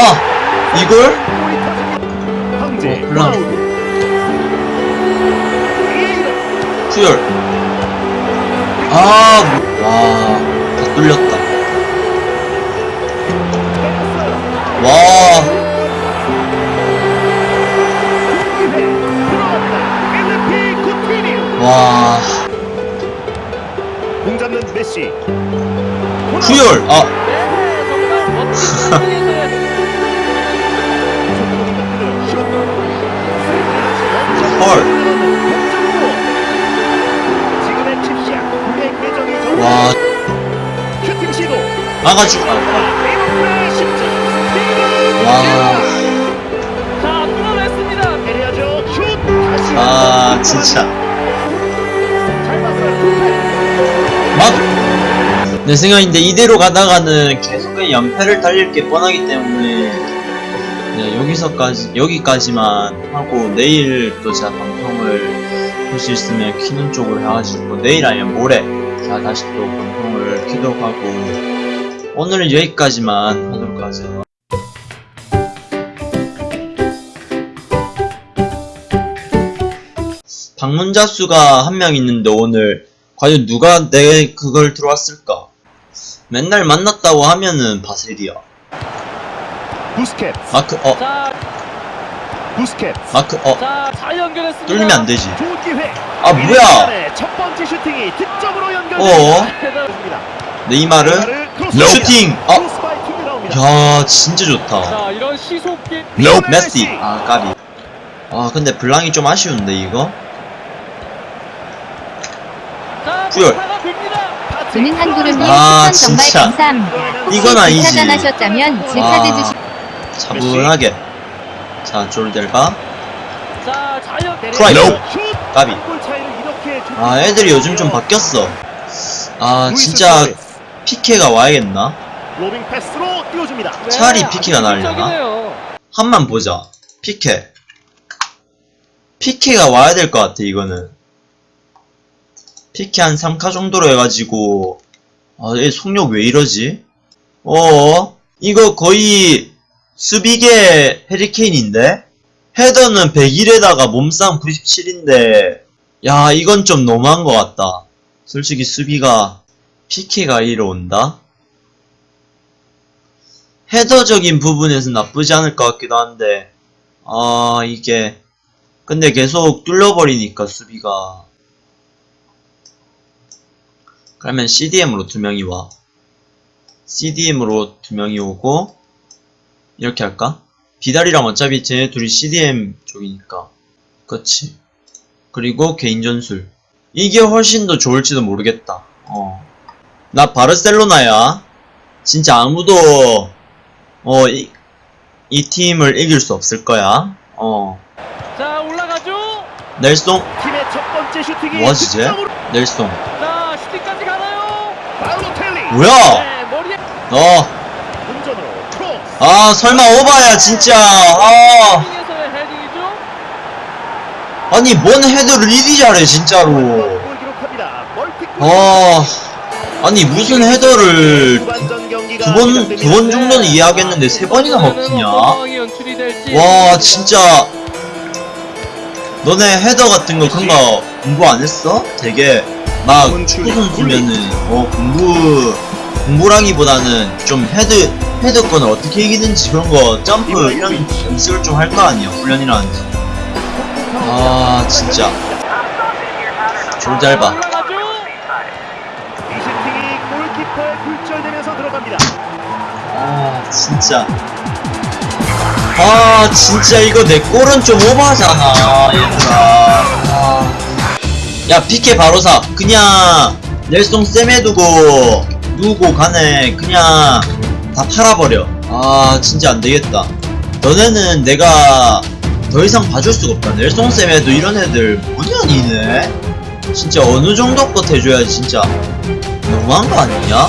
아 이걸? 황제 어, 블랑. 푸열 아와다 뚫렸다 와. 와, 공 잡는 메시. 푸열 아 막아주, 아, 페이퍼 십자. 와, 자, 뚫어냈습니다. 해야죠. 슛. 다시 아, 한번 진짜. 막, 내 생각인데 이대로 가다가는 계속 그냥 연패를 달릴 게 뻔하기 때문에 네, 여기서까지, 여기까지만 하고 내일 또 제가 방송을 할수 있으면 키는 쪽으로 해가지고 내일 아니면 모레 제가 다시 또 방송을 키도록 하고 오늘은 여기까지만 하도록 하죠. 방문자 수가 한 명 있는데 오늘 과연 누가 내 그걸 들어왔을까? 맨날 만났다고 하면은 바셀이야. 부스켓. 마크 어 자, 부스켓. 마크 어 자, 잘 연결했습니다. 뚫리면 안 되지. 좋은 기회. 아 뭐야? 첫 번째 슈팅이 득점으로 어 연결됩니다. 네이마르 슈팅. 아 나옵니다. 야 진짜 좋다. 시속기. 메시 아 까비. 아 근데 블랑이 좀 아쉬운데 이거? 한구름님 아, 추천 정말 진짜. 감사합니다. 이건 아니지. 차단하셨다면 아. 주시. 차분하게. 자 졸델바. 프라이. 슛. 까비. 아 애들이 요즘 좀. 바뀌었어. 아 진짜. 피케가 와야겠나? 로빙 패스로 띄워줍니다. 네, 차라리 나으려나? 효율적이네요. 한만 보자. 피케. 피케가 와야 될 것 같아, 이거는. 피케 한 3카 정도로 해가지고, 아, 얘 속력 왜 이러지? 어, 이거 거의 수비계 헤리케인인데? 헤더는 101에다가 몸싸움 97인데, 야, 이건 좀 너무한 것 같다. 솔직히 수비가, 피케가 이로 온다? 헤더적인 부분에서 나쁘지 않을 것 같기도 한데 아 이게 근데 계속 뚫려버리니까 수비가. 그러면 CDM으로 두 명이 와. CDM으로 두 명이 오고 이렇게 할까? 비달이랑 어차피 쟤네 둘이 CDM 쪽이니까. 그치. 그리고 개인 전술. 이게 훨씬 더 좋을지도 모르겠다. 어 나 바르셀로나야 진짜 아무도 어, 이, 이 팀을 이길 수 없을 거야. 어, 자, 올라가죠. 넬송, 팀의 첫 번째 슈팅이 쟤? 득점으로 넬송. 자, 슈팅까지 가나요? 바로텔리. 뭐야? 네, 머리에. 어. 아, 설마 오바야, 진짜. 아. 아니, 뭔 헤드를 이리 잘해, 진짜로. 멀티골. 아, 아니, 무슨 헤더를 두 번. 두 번 정도는 이해하겠는데 세 번이나 먹히냐? 연출이 될지. 와, 진짜. 너네 헤더 같은 거 그런 거 공부 안 했어? 되게 막 축구 선수면은 어 공부 공부라기보다는 좀 헤드 헤드권을 어떻게 이기는지 그런 거 점프 이런 연습을 좀 할 거 아니야 훈련이라든지 아 진짜 졸잘 봐 들어갑니다. 아 진짜. 아 진짜 이거 내 골은 좀 오버하잖아 얘들아. 아. 야 피케 바로 사 그냥 넬송 쌤에 두고 누구 간에 그냥 다 팔아버려. 아 진짜 안 되겠다. 너네는 내가 더 이상 봐줄 수가 없다. 넬송 쌤에도 이런 애들 뭐냐 니네? 진짜 어느 정도 것 해줘야지 진짜. 너무한 거 아니냐?